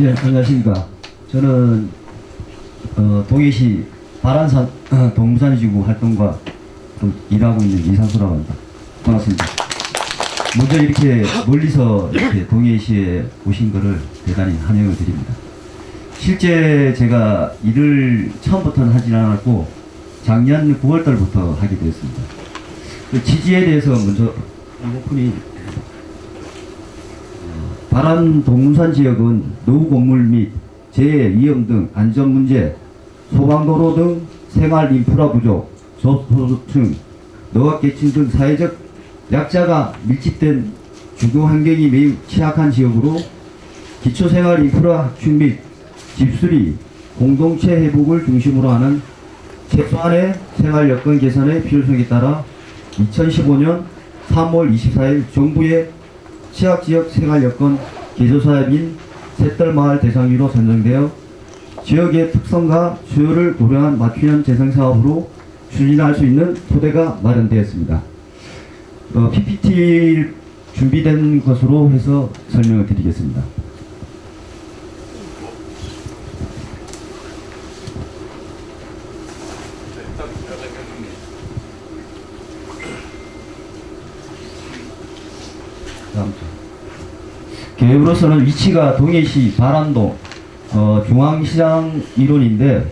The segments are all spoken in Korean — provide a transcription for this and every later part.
예, 안녕하십니까. 저는 어, 동해시 바란산 어, 동부산지구 활동과 좀 일하고 있는 이상수라고 합니다. 반갑습니다. 먼저 이렇게 멀리서 이렇게 동해시에 오신 것을 대단히 환영을 드립니다. 실제 제가 일을 처음부터는 하진 않았고 작년 9월달부터 하게 되었습니다. 그 지지에 대해서 먼저 오픈이 바람 동산 지역은 노후 건물 및 재해 위험 등 안전 문제, 소방도로 등 생활 인프라 부족, 저소득층, 노약계층 등 사회적 약자가 밀집된 주거 환경이 매우 취약한 지역으로 기초생활 인프라 확충 및 집수리, 공동체 회복을 중심으로 하는 최소한의 생활 여건 개선의 필요성에 따라 2015년 3월 24일 정부의 취약지역 생활여건 개조사업인 셋들마을 대상위로 선정되어 지역의 특성과 수요를 고려한 맞춤형 재생사업으로 추진할 수 있는 토대가 마련되었습니다. 어, PPT 준비된 것으로 해서 설명을 드리겠습니다. 다음 주. 계획으로서는 위치가 동해시 바람동 어, 중앙시장 일원인데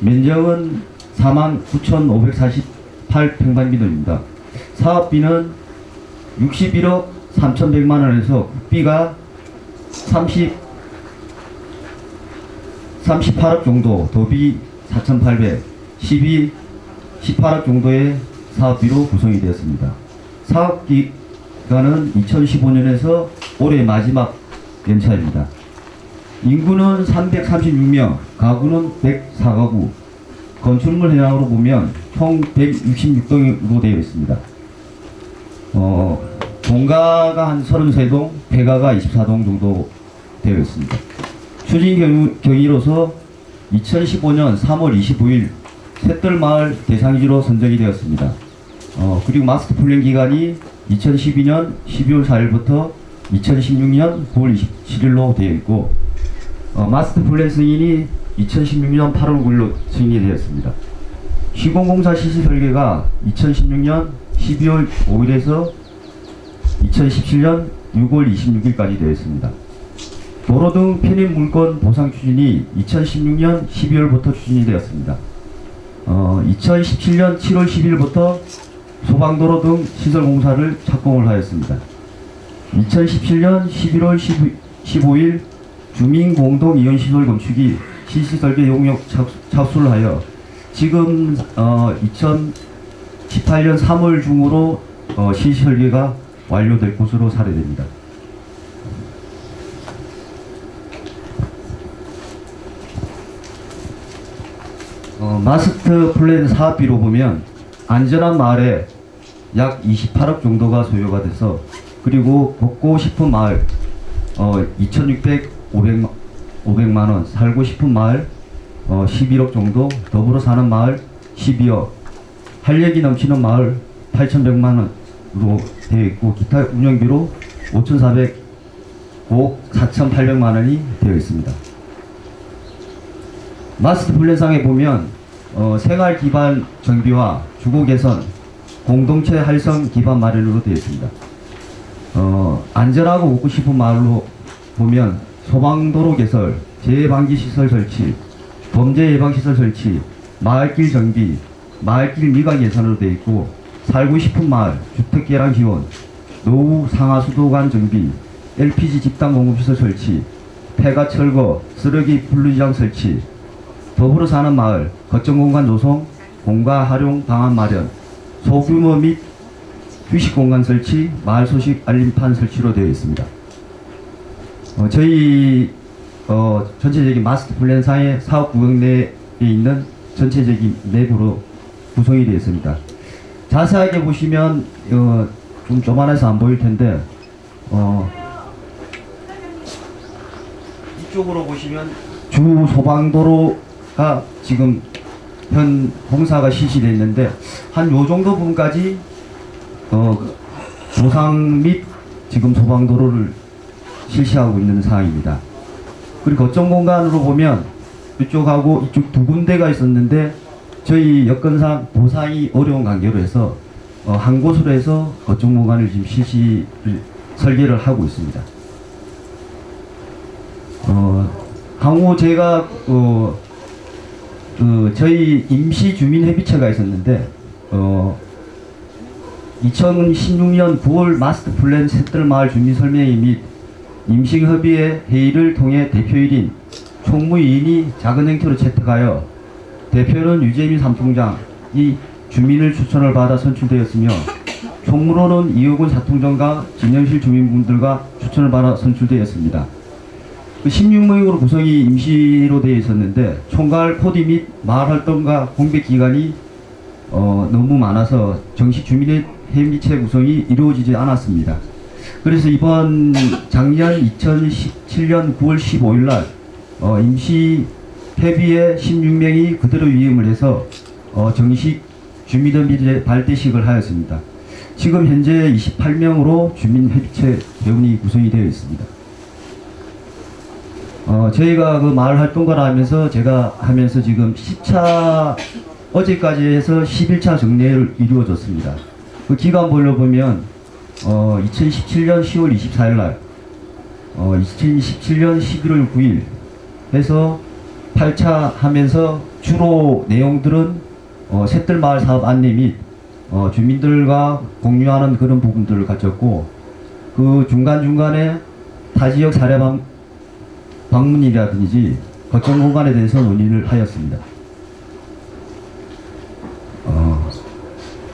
면적은 49,548평방미터입니다. 사업비는 61억 3,100만 원에서 국비가 30 38억 정도, 도비 4,800, 12 18억 정도의 사업비로 구성이 되었습니다. 사업 기 간은 2015년에서 올해 마지막 연차입니다. 인구는 336명, 가구는 104가구, 건축물 해양으로 보면 총 166동으로 되어 있습니다. 어, 동가가 한 33동, 배가가 24동 정도 되어 있습니다. 추진 경위로서 2015년 3월 25일 셋들마을 대상지로 선정이 되었습니다. 어, 그리고 마스터 플랜 기간이 2012년 12월 4일부터 2016년 9월 27일로 되어 있고 어, 마스터 플랜 승인이 2016년 8월 9일로 승인이 되었습니다. 시공공사 실시 설계가 2016년 12월 5일에서 2017년 6월 26일까지 되어 있습니다. 도로 등 편입 물건 보상 추진이 2016년 12월부터 추진이 되었습니다. 어, 2017년 7월 10일부터 소방도로 등 시설 공사를 착공을 하였습니다. 2017년 11월 15일 주민공동이용시설 건축이 실시설계 용역 착수, 를 하여 지금 어, 2018년 3월 중으로 어, 실시설계가 완료될 것으로 사례됩니다. 어, 마스터 플랜 사업비로 보면 안전한 마을에 약 28억 정도가 소요가 돼서 그리고 먹고 싶은 마을 어, 2,600, 500, 500만 원 살고 싶은 마을 어, 11억 정도 더불어 사는 마을 12억 활력이 넘치는 마을 8,100만 원으로 되어 있고 기타 운영비로 5,400, 5억 4,800만 원이 되어 있습니다. 마스터 플랜상에 보면 어, 생활 기반 정비와 주거 개선, 공동체 활성 기반 마련으로 되어 있습니다. 어, 안전하고 웃고 싶은 마을로 보면 소방도로 개설, 재해방지 시설 설치, 범죄 예방 시설 설치, 마을길 정비, 마을길 미관 예산으로 되어 있고 살고 싶은 마을, 주택 개량 지원, 노후 상하 수도관 정비, LPG 집단 공급시설 설치, 폐가 철거, 쓰레기 분류장 설치, 더불어 사는 마을, 거점공간 조성, 공가 활용 방안 마련, 소규모 및 휴식 공간 설치, 마을 소식 알림판 설치로 되어 있습니다. 어, 저희 어, 전체적인 마스터 플랜 상의 사업 구역 내에 있는 전체적인 맵으로 구성이 되어 있습니다. 자세하게 보시면 어, 좀 조만해서 안 보일 텐데 어, 이쪽으로 보시면 주 소방도로 가 지금 현 공사가 실시되어 있는데 한 요 정도 부분까지 어, 조상 및 지금 소방도로를 실시하고 있는 상황입니다. 그리고 거점 공간으로 보면 이쪽하고 이쪽 두 군데가 있었는데 저희 여건상 보상이 어려운 관계로 해서 어, 한 곳으로 해서 거점 공간을 지금 실시 설계를 하고 있습니다. 어, 향후 제가 어, 그 저희 임시 주민 협의체가 있었는데 어, 2016년 9월 마스터 플랜 셋들마을 주민 설명회 및 임시 협의회 회의를 통해 대표일인 총무위인이 작은 행태로 채택하여 대표는 유재민 삼총장이 주민을 추천을 받아 선출되었으며 총무로는 이호근 사통장과 진영실 주민분들과 추천을 받아 선출되었습니다. 그 16명으로 구성이 임시로 되어 있었는데 총괄 코디 및 마을 활동과 공백 기간이 어, 너무 많아서 정식 주민의 회미체 구성이 이루어지지 않았습니다. 그래서 이번 작년 2017년 9월 15일 날 어, 임시 회비에 16명이 그대로 위임을 해서 어, 정식 주민회비제 발대식을 하였습니다. 지금 현재 28명으로 주민회비체 회원이 구성이 되어 있습니다. 어, 저희가 그 마을 활동가를 하면서 제가 하면서 지금 10차 어제까지 해서 11차 정례를 이루어졌습니다. 그 기간별로 보면 어, 2017년 10월 24일 날 어, 2017년 11월 9일 해서 8차 하면서 주로 내용들은 어, 셋들 마을 사업 안내 및 어, 주민들과 공유하는 그런 부분들을 가졌고 그 중간중간에 타 지역 사례 방, 방문이라든지 거점 공간에 대해서 논의를 하였습니다. 어,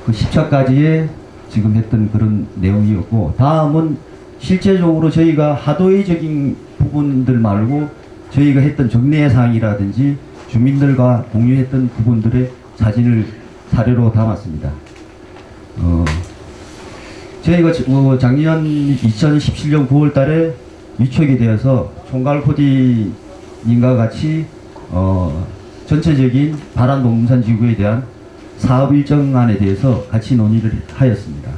그 10차까지의 지금 했던 그런 내용이었고 다음은 실제적으로 저희가 하도의적인 부분들 말고 저희가 했던 정례 사항이라든지 주민들과 공유했던 부분들의 사진을 사례로 담았습니다. 어, 저희가 지- 어, 작년 2017년 9월 달에 위촉이 되어서 총괄 코디님과 같이 어, 전체적인 바란 농산 지구에 대한 사업 일정안에 대해서 같이 논의를 하였습니다.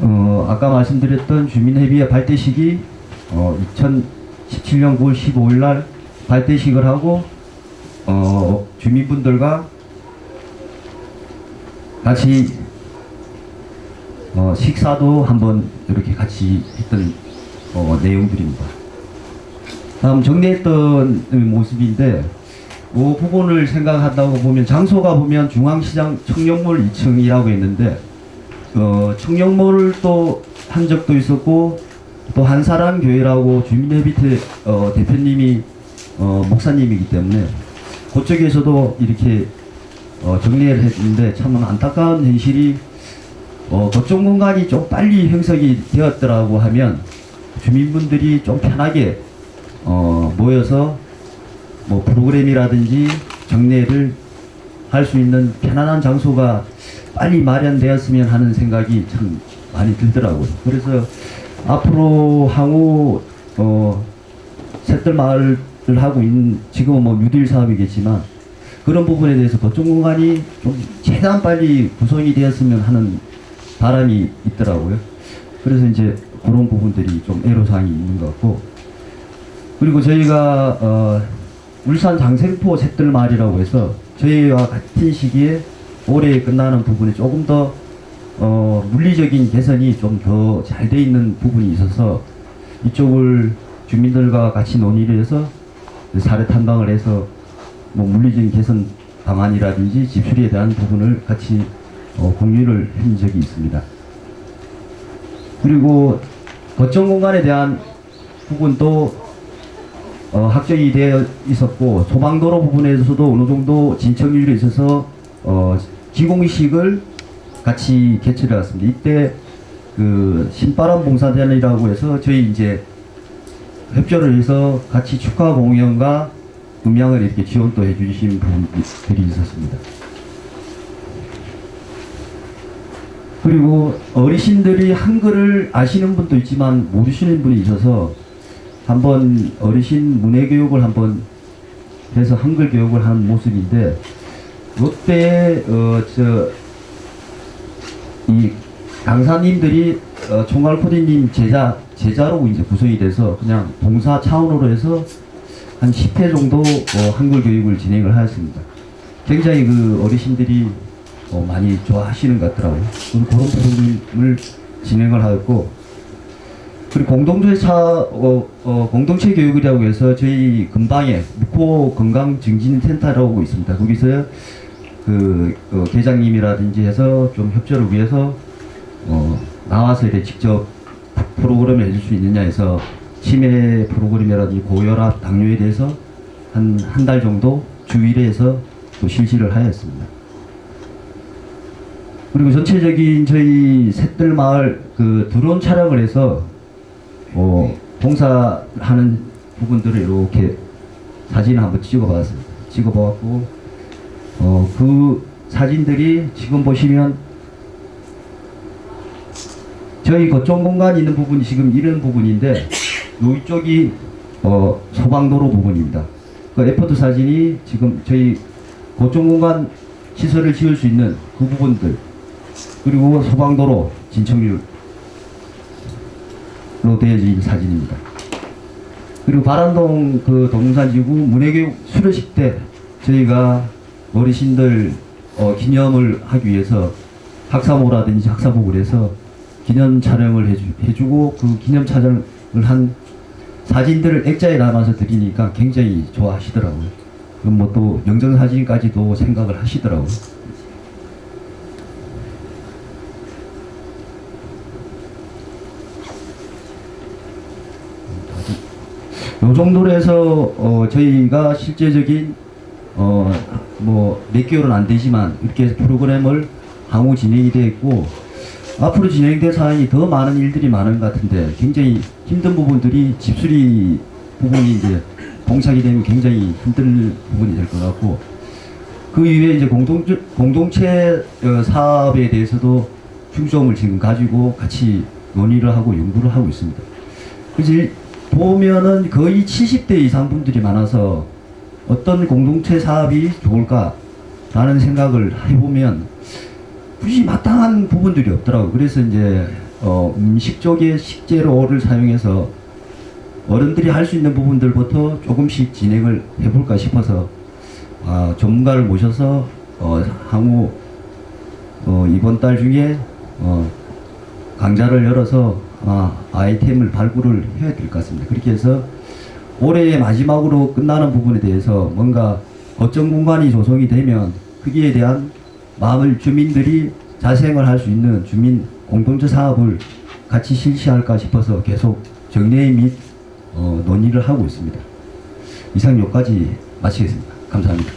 어, 아까 말씀드렸던 주민회비의 발대식이 어, 2017년 9월 15일 날 발대식을 하고 어, 주민분들과 같이 어, 식사도 한번 이렇게 같이 했던 어, 내용들입니다. 다음 정리했던 모습인데 그 부분을 생각한다고 보면 장소가 보면 중앙시장 청룡몰 2층이라고 했는데 어, 청룡몰을 또 한 적도 있었고 또 한사랑 교회라고 주민회비태 어, 대표님이 어, 목사님이기 때문에 그쪽에서도 이렇게 어, 정리를 했는데 참 안타까운 현실이 어, 거점 공간이 좀 빨리 형성이 되었더라고 하면 주민분들이 좀 편하게 어, 모여서 뭐 프로그램이라든지 정례를 할 수 있는 편안한 장소가 빨리 마련되었으면 하는 생각이 참 많이 들더라고요. 그래서 앞으로 향후 어, 셋들 마을을 하고 있는 지금은 뭐 뉴딜 사업이겠지만 그런 부분에 대해서 거점 공간이 좀 최대한 빨리 구성이 되었으면 하는 바람이 있더라고요. 그래서 이제 그런 부분들이 좀 애로사항이 있는 것 같고 그리고 저희가 어, 울산 장생포 셋들 마을이라고 해서 저희와 같은 시기에 올해 끝나는 부분에 조금 더 어, 물리적인 개선이 좀 더 잘 돼 있는 부분이 있어서 이쪽을 주민들과 같이 논의를 해서 사례 탐방을 해서 뭐 물리적인 개선 방안이라든지 집수리에 대한 부분을 같이 어, 공유를 한 적이 있습니다. 그리고 거점 공간에 대한 부분도 어, 확정이 되어 있었고 소방도로 부분에서도 어느 정도 진척률이 있어서 어, 기공식을 같이 개최를 했습니다. 이때 그 신바람 봉사단이라고 해서 저희 이제 협조를 해서 같이 축하 공연과 음향을 이렇게 지원도 해주신 분들이 있었습니다. 그리고 어르신들이 한글을 아시는 분도 있지만 모르시는 분이 있어서 한번 어르신 문해 교육을 한번 해서 한글 교육을 한 모습인데 롯데 어저 이 강사님들이 어, 총괄 코디님 제자 제자로 이제 구성이 돼서 그냥 봉사 차원으로 해서 한 10회 정도 어, 한글 교육을 진행을 하였습니다. 굉장히 그 어르신들이 어, 많이 좋아하시는 것 같더라고요. 그런 프로그램을 진행을 하였고 그리고 공동체 차, 어, 어, 공동체 교육이라고 해서 저희 근방에 묵호 건강 증진 센터라고 있습니다. 거기서 그, 어, 계장님이라든지 해서 좀 협조를 위해서 어, 나와서 이렇게 직접 프로그램을 해줄 수 있느냐 해서 치매 프로그램이라든지 고혈압, 당뇨에 대해서 한 한 달 정도 주 1회에서 또 실시를 하였습니다. 그리고 전체적인 저희 셋들 마을 그 드론 촬영을 해서 어, 봉사하는 부분들을 이렇게 사진을 한번 찍어봤습니다. 찍어봤고 어, 그 사진들이 지금 보시면 저희 거점 공간이 있는 부분이 지금 이런 부분인데 이쪽이 어, 소방도로 부분입니다. 그 에포트 사진이 지금 저희 거점 공간 시설을 지을 수 있는 그 부분들 그리고 소방도로 진척률로 되어진 사진입니다. 그리고 바란동 그 동산지구 문해교육 수료식 때 저희가 어르신들 어, 기념을 하기 위해서 학사모라든지 학사복을 해서 기념 촬영을 해주, 해주고 그 기념 촬영을 한 사진들을 액자에 담아서 드리니까 굉장히 좋아하시더라고요. 그럼 뭐 또 영정사진까지도 생각을 하시더라고요. 요 정도로 해서 어, 저희가 실제적인 어, 뭐몇 개월은 안 되지만 이렇게 프로그램을 향후 진행이 되어 있고 앞으로 진행될 사항이 더 많은 일들이 많은 것 같은데 굉장히 힘든 부분들이 집수리 부분이 이제 봉착이 되면 굉장히 힘든 부분이 될 것 같고 그 이외에 이제 공동, 공동체 어, 사업에 대해서도 중점을 지금 가지고 같이 논의를 하고 연구를 하고 있습니다. 그래서 일- 보면은 거의 70대 이상 분들이 많아서 어떤 공동체 사업이 좋을까 라는 생각을 해보면 굳이 마땅한 부분들이 없더라고요. 그래서 이제 어, 음식 쪽에 식재료를 사용해서 어른들이 할 수 있는 부분들부터 조금씩 진행을 해볼까 싶어서 아, 전문가를 모셔서 어, 향후 어, 이번 달 중에 어, 강좌를 열어서 아, 아이템을 발굴을 해야 될 것 같습니다. 그렇게 해서 올해의 마지막으로 끝나는 부분에 대해서 뭔가 거점 공간이 조성이 되면 거기에 대한 마을 주민들이 자생을 할 수 있는 주민 공동체 사업을 같이 실시할까 싶어서 계속 정례 및 어, 논의를 하고 있습니다. 이상 여기까지 마치겠습니다. 감사합니다.